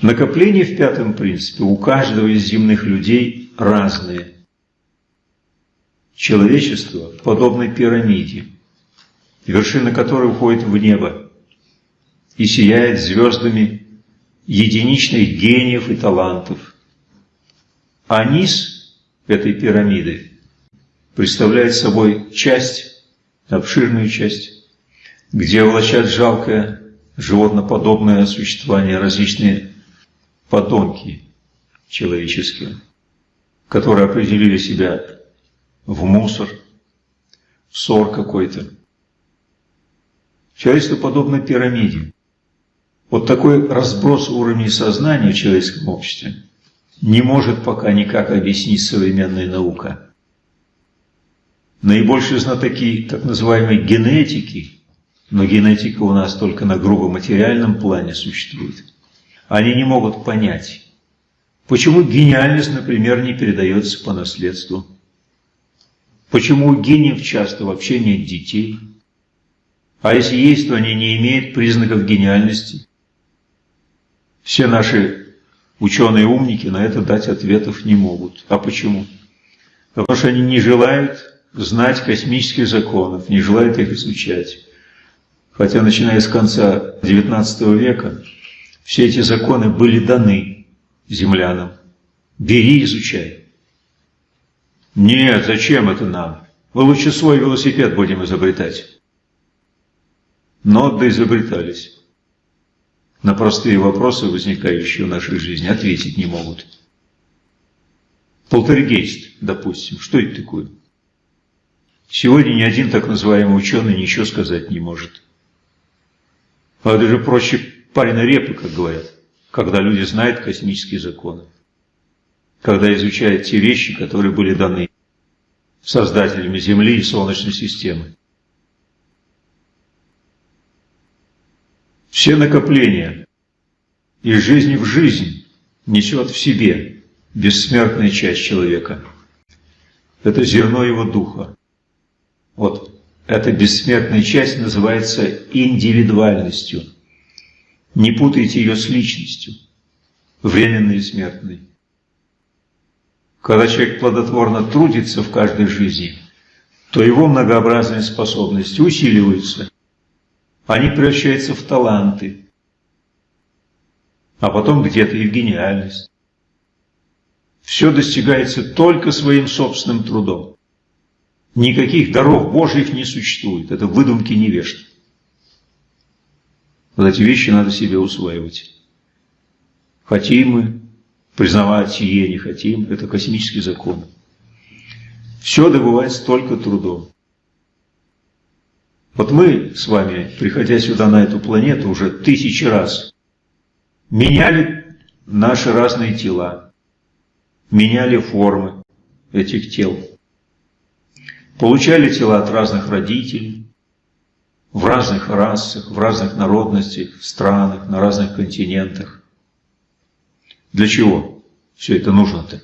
Накопления в пятом принципе у каждого из земных людей разные. Человечество подобно пирамиде, вершина которой уходит в небо и сияет звездами единичных гениев и талантов. А низ этой пирамиды представляет собой часть, обширную часть, где влачат жалкое животноподобное существование различные подонки человеческие, которые определили себя в мусор, в ссор какой-то. Человечество подобно пирамиде. Вот такой разброс уровней сознания в человеческом обществе не может пока никак объяснить современная наука. Наибольшие знатоки так называемой генетики, но генетика у нас только на грубо материальном плане существует, они не могут понять, почему гениальность, например, не передается по наследству, почему у гениев часто вообще нет детей, а если есть, то они не имеют признаков гениальности. Все наши ученые-умники на это дать ответов не могут. А почему? Потому что они не желают знать космических законов, не желают их изучать. Хотя, начиная с конца XIX века, все эти законы были даны землянам. Бери, изучай. Нет, зачем это нам? Мы лучше свой велосипед будем изобретать. Но доизобретались. На простые вопросы, возникающие в нашей жизни, ответить не могут. Полтергейст, допустим, что это такое? Сегодня ни один так называемый ученый ничего сказать не может. А это же проще парень репы, как говорят, когда люди знают космические законы, когда изучают те вещи, которые были даны создателями Земли и Солнечной системы. Все накопления из жизни в жизнь несет в себе бессмертная часть человека. Это зерно его духа. Вот эта бессмертная часть называется индивидуальностью. Не путайте ее с личностью, временной и смертной. Когда человек плодотворно трудится в каждой жизни, то его многообразные способности усиливаются. Они превращаются в таланты, а потом где-то и в гениальность. Все достигается только своим собственным трудом. Никаких даров Божьих не существует. Это выдумки невежд. Вот эти вещи надо себе усваивать. Хотим мы признавать сие, не хотим. Это космический закон. Все добывается только трудом. Вот мы с вами, приходя сюда на эту планету, уже тысячи раз меняли наши разные тела, меняли формы этих тел получали тела от разных родителей, в разных расах, в разных народностях, странах, на разных континентах. Для чего все это нужно-то?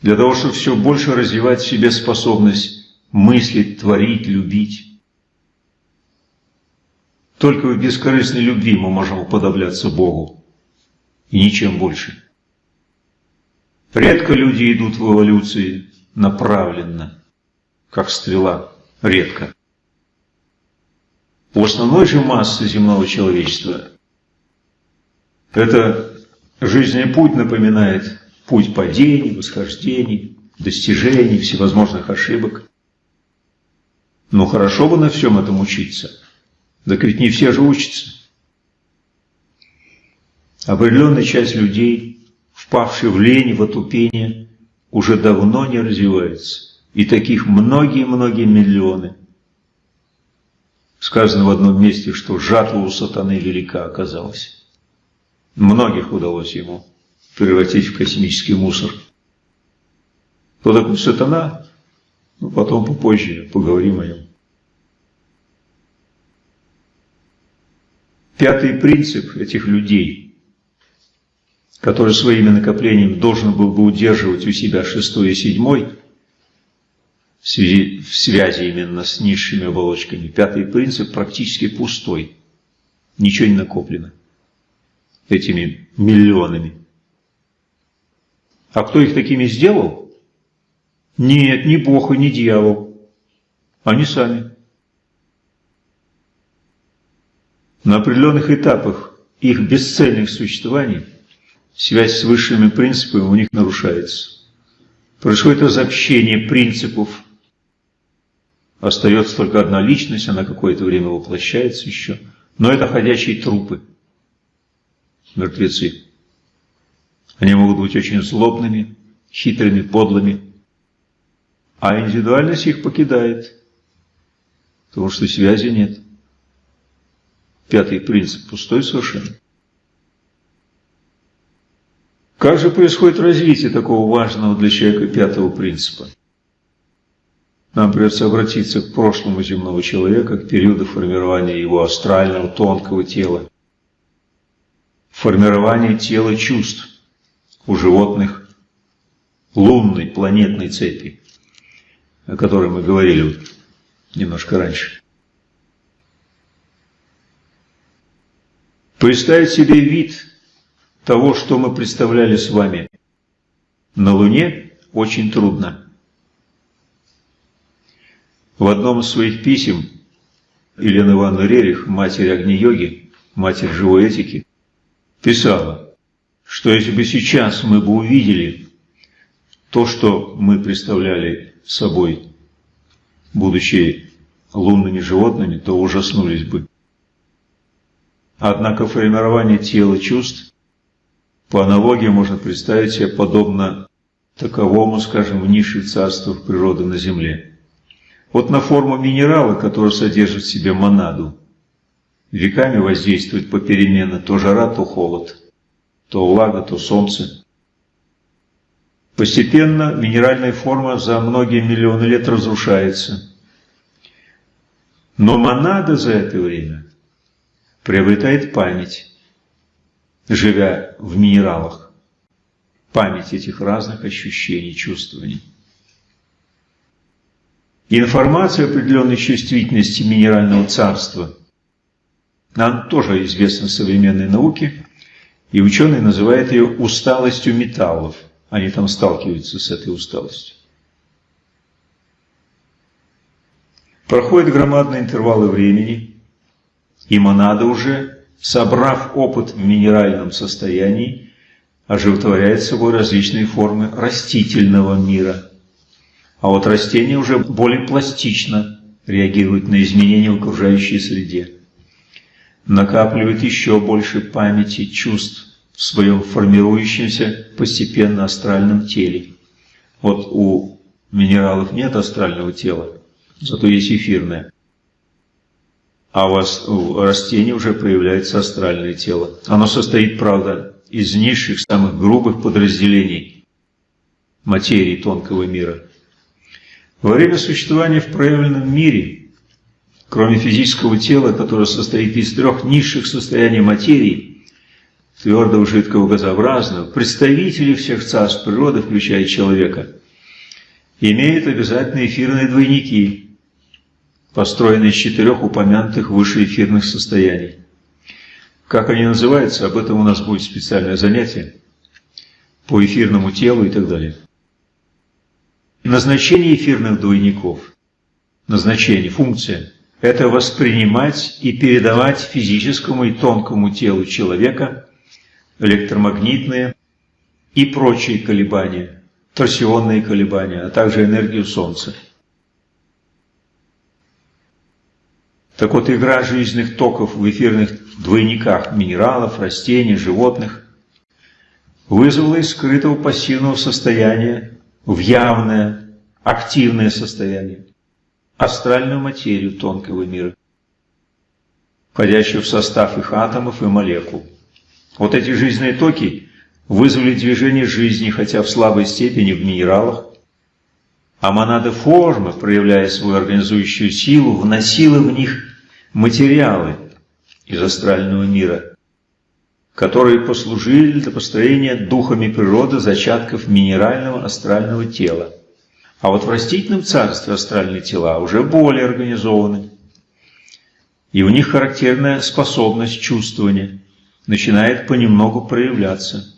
Для того, чтобы все больше развивать в себе способность мыслить, творить, любить. Только в бескорыстной любви мы можем уподобляться Богу. И ничем больше. Редко люди идут в эволюции направленно как стрела, редко. У основной же массы земного человечества это жизненный путь напоминает путь падений, восхождений, достижений, всевозможных ошибок. Но хорошо бы на всем этом учиться. Так ведь не все же учатся. Определенная часть людей, впавшие в лень, в отупение, уже давно не развивается. И таких многие-многие миллионы. Сказано в одном месте, что жатва у сатаны велика оказалась. Многих удалось ему превратить в космический мусор. Кто такой сатана? Ну, потом попозже поговорим о нем. Пятый принцип этих людей, который своими накоплениями должен был бы удерживать у себя шестой и седьмой – в связи, в связи именно с низшими оболочками. Пятый принцип практически пустой. Ничего не накоплено этими миллионами. А кто их такими сделал? Нет, не Бог и не дьявол. Они сами. На определенных этапах их бесцельных существований связь с высшими принципами у них нарушается. Происходит разобщение принципов Остается только одна личность, она какое-то время воплощается еще. Но это ходячие трупы, мертвецы. Они могут быть очень злобными, хитрыми, подлыми. А индивидуальность их покидает. потому что связи нет. Пятый принцип пустой совершенно. Как же происходит развитие такого важного для человека пятого принципа? Нам придется обратиться к прошлому земного человека, к периоду формирования его астрального тонкого тела, формирования тела чувств у животных лунной планетной цепи, о которой мы говорили немножко раньше. Представить себе вид того, что мы представляли с вами на Луне, очень трудно. В одном из своих писем Елена Ивановна Рерих, матерь Агни-йоги, матерь живой этики, писала, что если бы сейчас мы бы увидели то, что мы представляли собой, будучи лунными животными, то ужаснулись бы. Однако формирование тела чувств по аналогии можно представить себе подобно таковому, скажем, в низших царствах природы на Земле. Вот на форму минерала, который содержит в себе монаду, веками воздействует попеременно то жара, то холод, то влага, то солнце. Постепенно минеральная форма за многие миллионы лет разрушается. Но монада за это время приобретает память, живя в минералах, память этих разных ощущений, чувствований. Информация определенной чувствительности минерального царства нам тоже известна в современной науке, и ученые называют ее усталостью металлов. Они там сталкиваются с этой усталостью. Проходят громадные интервалы времени, и монада уже собрав опыт в минеральном состоянии, оживотворяет собой различные формы растительного мира. А вот растения уже более пластично реагируют на изменения в окружающей среде. Накапливают еще больше памяти, чувств в своем формирующемся постепенно астральном теле. Вот у минералов нет астрального тела, зато есть эфирное а у вас у растений уже проявляется астральное тело. Оно состоит, правда, из низших, самых грубых подразделений материи тонкого мира. Во время существования в проявленном мире, кроме физического тела, которое состоит из трех низших состояний материи, твердого, жидкого, газообразного, представители всех царств природы, включая человека, имеют обязательно эфирные двойники – построенный из четырех упомянутых выше эфирных состояний. Как они называются, об этом у нас будет специальное занятие по эфирному телу и так далее. Назначение эфирных двойников, назначение, функция – это воспринимать и передавать физическому и тонкому телу человека электромагнитные и прочие колебания, торсионные колебания, а также энергию Солнца. Так вот, игра жизненных токов в эфирных двойниках минералов, растений, животных вызвала из скрытого пассивного состояния в явное, активное состояние, астральную материю тонкого мира, входящую в состав их атомов и молекул. Вот эти жизненные токи вызвали движение жизни, хотя в слабой степени в минералах, а монада формы, проявляя свою организующую силу, вносила в них материалы из астрального мира, которые послужили для построения духами природы зачатков минерального астрального тела. А вот в растительном царстве астральные тела уже более организованы, и у них характерная способность чувствования начинает понемногу проявляться.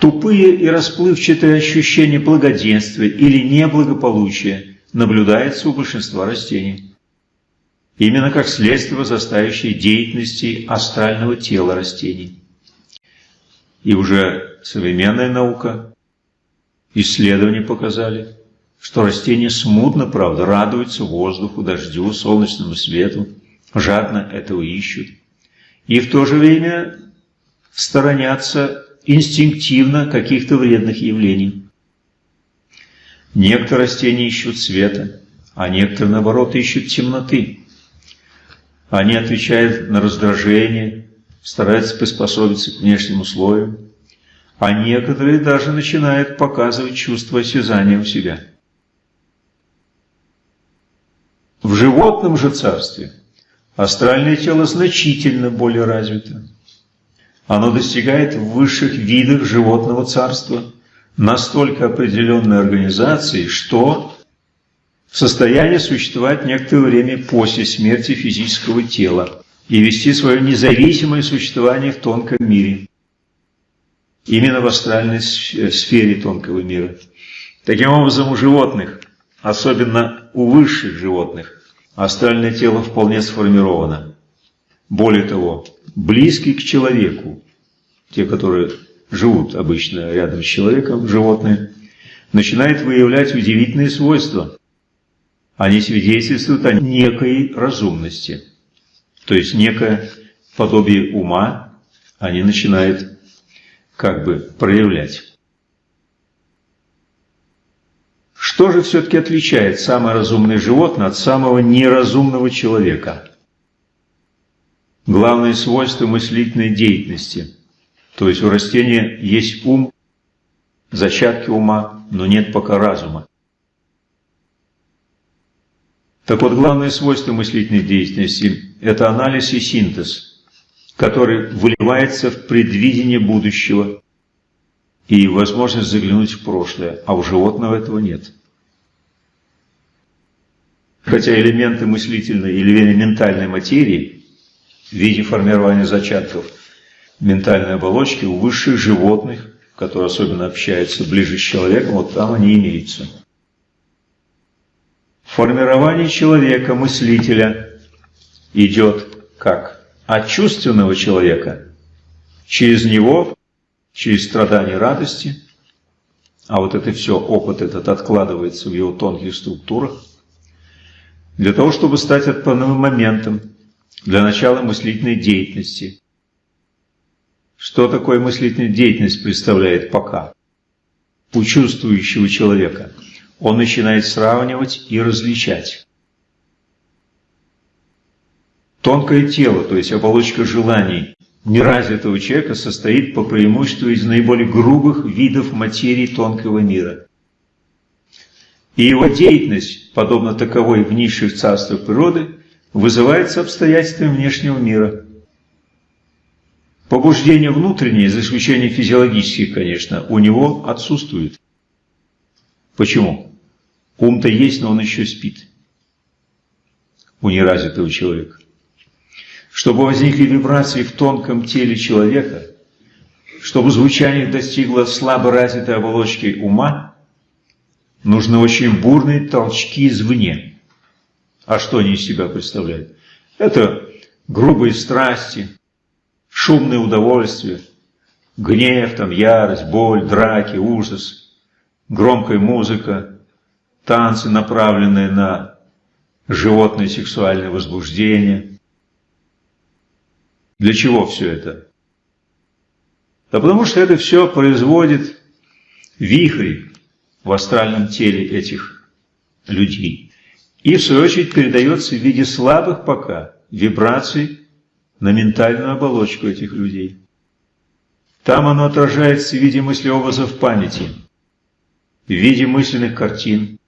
Тупые и расплывчатые ощущения благоденствия или неблагополучия наблюдаются у большинства растений именно как следствие возрастающей деятельности астрального тела растений. И уже современная наука, исследования показали, что растения смутно, правда, радуются воздуху, дождю, солнечному свету, жадно этого ищут. И в то же время сторонятся инстинктивно каких-то вредных явлений. Некоторые растения ищут света, а некоторые, наоборот, ищут темноты. Они отвечают на раздражение, стараются приспособиться к внешним условиям, а некоторые даже начинают показывать чувство осязания у себя. В животном же царстве астральное тело значительно более развито. Оно достигает в высших видах животного царства настолько определенной организации, что в состоянии существовать некоторое время после смерти физического тела и вести свое независимое существование в тонком мире, именно в астральной сфере тонкого мира. Таким образом, у животных, особенно у высших животных, астральное тело вполне сформировано. Более того, близкий к человеку, те, которые живут обычно рядом с человеком, животные, начинают выявлять удивительные свойства. Они свидетельствуют о некой разумности, то есть некое подобие ума они начинают как бы проявлять. Что же все-таки отличает самое разумное животное от самого неразумного человека? Главное свойство мыслительной деятельности. То есть у растения есть ум, зачатки ума, но нет пока разума. Так вот, главное свойство мыслительной деятельности – это анализ и синтез, который выливается в предвидение будущего и возможность заглянуть в прошлое, а у животного этого нет. Хотя элементы мыслительной или ментальной материи в виде формирования зачатков ментальной оболочки у высших животных, которые особенно общаются ближе с человеком, вот там они имеются. Формирование человека, мыслителя, идет как? От чувственного человека. Через него, через страдания радости, а вот это все, опыт этот откладывается в его тонких структурах, для того, чтобы стать отправным моментом для начала мыслительной деятельности. Что такое мыслительная деятельность представляет пока? У чувствующего человека – он начинает сравнивать и различать. Тонкое тело, то есть оболочка желаний неразвитого человека, состоит по преимуществу из наиболее грубых видов материи тонкого мира. И его деятельность, подобно таковой в низших царствах природы, вызывается обстоятельствами внешнего мира. Побуждение внутреннее, за исключением физиологических, конечно, у него отсутствует. Почему? Ум-то есть, но он еще спит. У неразвитого человека. Чтобы возникли вибрации в тонком теле человека, чтобы звучание достигло слабо развитой оболочки ума, нужны очень бурные толчки извне. А что они из себя представляют? Это грубые страсти, шумное удовольствие, гнев, там, ярость, боль, драки, ужас, громкая музыка, танцы, направленные на животное сексуальное возбуждение. Для чего все это? Да потому что это все производит вихри в астральном теле этих людей. И в свою очередь передается в виде слабых пока вибраций на ментальную оболочку этих людей. Там оно отражается в виде мыслеобразов памяти, в виде мысленных картин,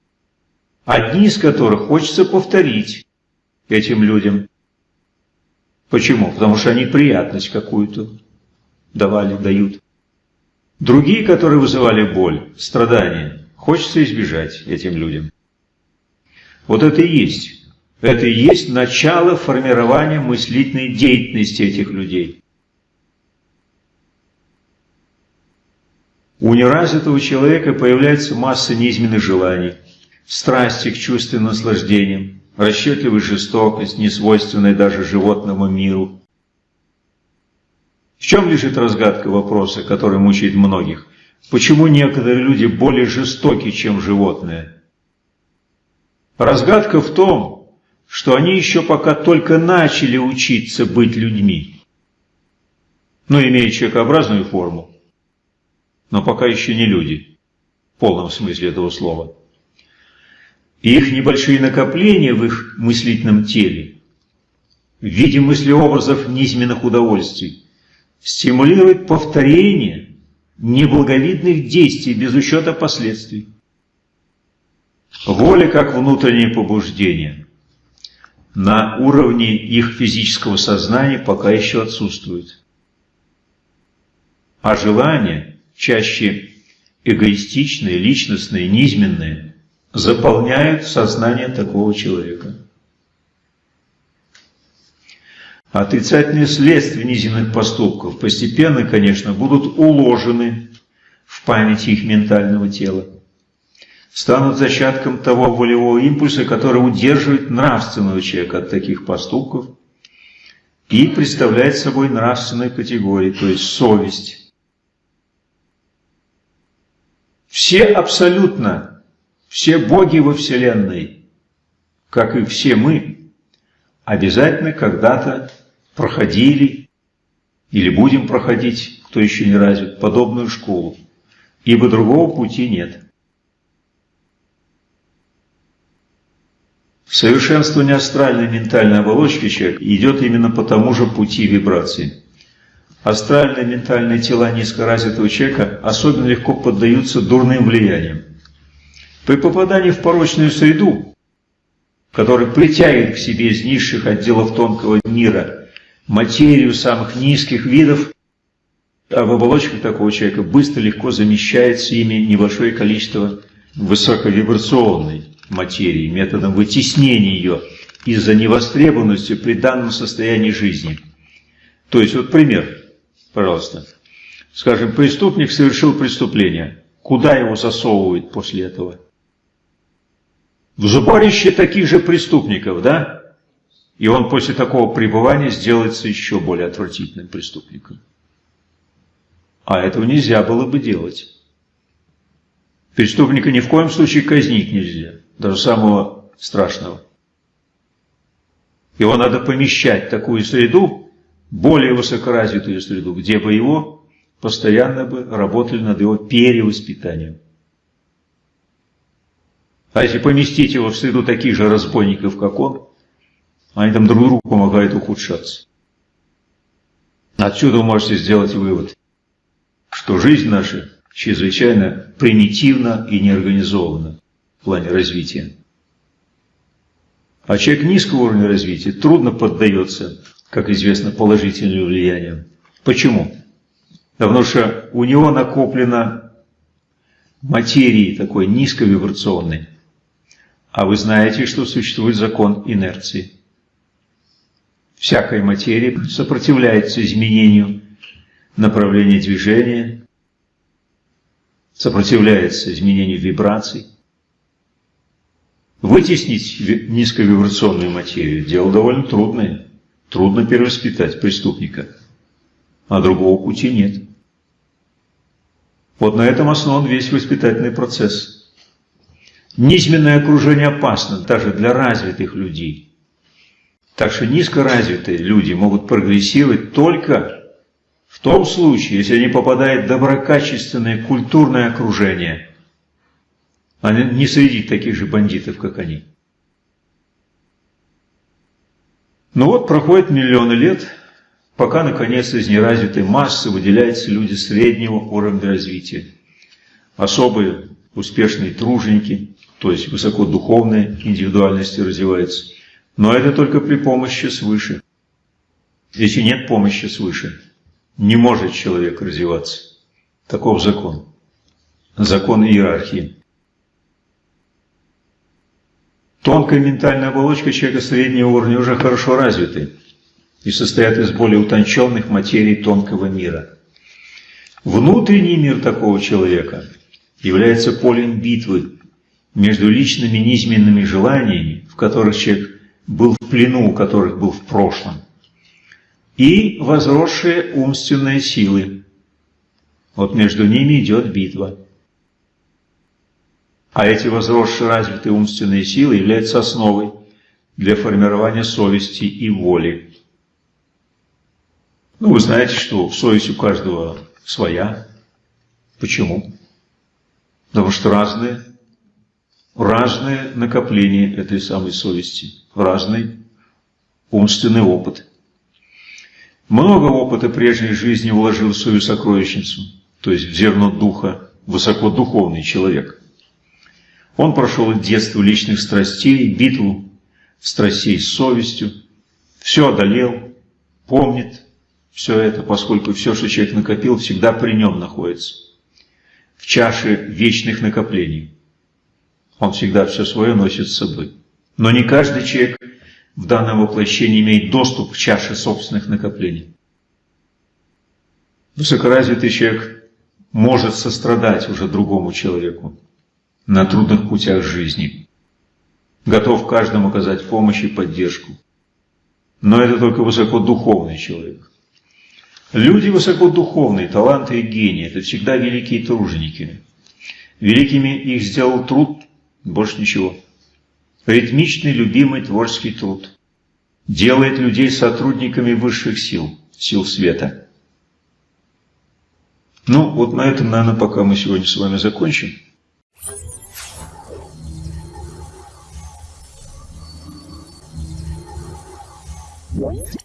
одни из которых хочется повторить этим людям. Почему? Потому что они приятность какую-то давали, дают. Другие, которые вызывали боль, страдания, хочется избежать этим людям. Вот это и есть. Это и есть начало формирования мыслительной деятельности этих людей. У неразвитого человека появляется масса неизменных желаний – страсти к чувственным наслаждениям, расчетливая жестокость, несвойственная даже животному миру. В чем лежит разгадка вопроса, который мучает многих? Почему некоторые люди более жестоки, чем животные? Разгадка в том, что они еще пока только начали учиться быть людьми. Ну, имея человекообразную форму, но пока еще не люди, в полном смысле этого слова. И их небольшие накопления в их мыслительном теле в виде мыслеобразов низменных удовольствий стимулирует повторение неблаговидных действий без учета последствий. Воля как внутреннее побуждение на уровне их физического сознания пока еще отсутствует. А желания, чаще эгоистичные, личностные, низменные, заполняют сознание такого человека. Отрицательные следствия низменных поступков постепенно, конечно, будут уложены в памяти их ментального тела станут зачатком того волевого импульса, который удерживает нравственного человека от таких поступков и представляет собой нравственную категорию, то есть совесть. Все абсолютно, все боги во Вселенной, как и все мы, обязательно когда-то проходили или будем проходить, кто еще не развит, подобную школу, ибо другого пути нет. Совершенствование астральной ментальной оболочки человека идет именно по тому же пути вибрации. Астральные ментальные тела низкоразвитого человека особенно легко поддаются дурным влияниям. При попадании в порочную среду, которая притягивает к себе из низших отделов тонкого мира материю самых низких видов, а в оболочках такого человека быстро легко замещается ими небольшое количество высоковибрационной материи, методом вытеснения ее из-за невостребованности при данном состоянии жизни. То есть, вот пример, пожалуйста. Скажем, преступник совершил преступление. Куда его засовывают после этого? В сборище таких же преступников, да? И он после такого пребывания сделается еще более отвратительным преступником. А этого нельзя было бы делать. Преступника ни в коем случае казнить нельзя даже самого страшного. Его надо помещать в такую среду, более высокоразвитую среду, где бы его постоянно бы работали над его перевоспитанием. А если поместить его в среду таких же разбойников, как он, они там друг другу помогают ухудшаться. Отсюда вы можете сделать вывод, что жизнь наша чрезвычайно примитивна и неорганизована в плане развития. А человек низкого уровня развития трудно поддается, как известно, положительным влияниям. Почему? Потому что у него накоплено материи такой низковибрационной. А вы знаете, что существует закон инерции. Всякая материя сопротивляется изменению направления движения, сопротивляется изменению вибраций. Вытеснить низковибрационную материю – дело довольно трудное. Трудно перевоспитать преступника. А другого пути нет. Вот на этом основан весь воспитательный процесс. Низменное окружение опасно даже для развитых людей. Так что низкоразвитые люди могут прогрессировать только в том случае, если они попадают в доброкачественное культурное окружение – а не среди таких же бандитов, как они. Ну вот, проходит миллионы лет, пока, наконец, из неразвитой массы выделяются люди среднего уровня развития. Особые успешные труженики, то есть высокодуховные индивидуальности развиваются. Но это только при помощи свыше. Если нет помощи свыше, не может человек развиваться. Таков закон. Закон иерархии. Тонкая ментальная оболочка человека среднего уровня уже хорошо развиты и состоят из более утонченных материй тонкого мира. Внутренний мир такого человека является полем битвы между личными низменными желаниями, в которых человек был в плену, у которых был в прошлом, и возросшие умственные силы. Вот между ними идет битва. А эти возросшие развитые умственные силы являются основой для формирования совести и воли. Ну, вы знаете, что совесть у каждого своя. Почему? Потому что разные разное накопление этой самой совести, разный умственный опыт. Много опыта прежней жизни вложил в свою сокровищницу, то есть в зерно духа, высокодуховный человек. Он прошел от детства личных страстей, битву страстей с совестью, все одолел, помнит все это, поскольку все, что человек накопил, всегда при нем находится, в чаше вечных накоплений. Он всегда все свое носит с собой. Но не каждый человек в данном воплощении имеет доступ к чаше собственных накоплений. Высокоразвитый человек может сострадать уже другому человеку на трудных путях жизни, готов каждому оказать помощь и поддержку. Но это только высокодуховный человек. Люди высокодуховные, таланты и гении – это всегда великие труженики. Великими их сделал труд, больше ничего. Ритмичный, любимый творческий труд. Делает людей сотрудниками высших сил, сил света. Ну, вот на этом, наверное, пока мы сегодня с вами закончим. What?